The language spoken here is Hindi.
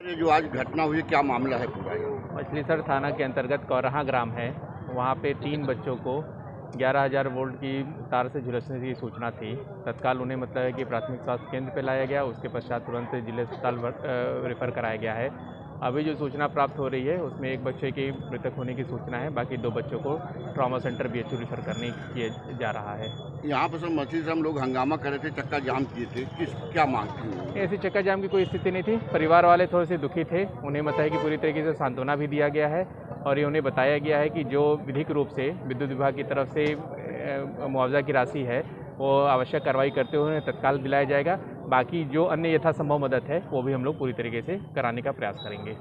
जो आज घटना हुई, क्या मामला है पूरा मछलीसर थाना के अंतर्गत कौरहा ग्राम है। वहाँ पे तीन बच्चों को 11000 वोल्ट की तार से झुलसने की सूचना थी। तत्काल उन्हें मतलब है कि प्राथमिक स्वास्थ्य केंद्र पे लाया गया, उसके पश्चात तुरंत ज़िले अस्पताल रेफर कराया गया है। अभी जो सूचना प्राप्त हो रही है उसमें एक बच्चे की मृतक होने की सूचना है। बाकी दो बच्चों को ट्रॉमा सेंटर बी रिफर करने किए जा रहा है। यहाँ पर सब मछली से हम लोग हंगामा कर रहे थे चक्का जाम किए थे। किस क्या मांग थी? ऐसी चक्का जाम की कोई स्थिति नहीं थी। परिवार वाले थोड़े से दुखी थे। उन्हें है कि पूरी तरीके से सांत्वना भी दिया गया है और ये उन्हें बताया गया है कि जो विधिक रूप से विद्युत विभाग की तरफ़ से मुआवजा की राशि है वो आवश्यक कार्रवाई करते हुए उन्हें तत्काल दिलाया जाएगा। बाकी जो अन्य यथासंभव मदद है, वो भी हम लोग पूरी तरीके से कराने का प्रयास करेंगे।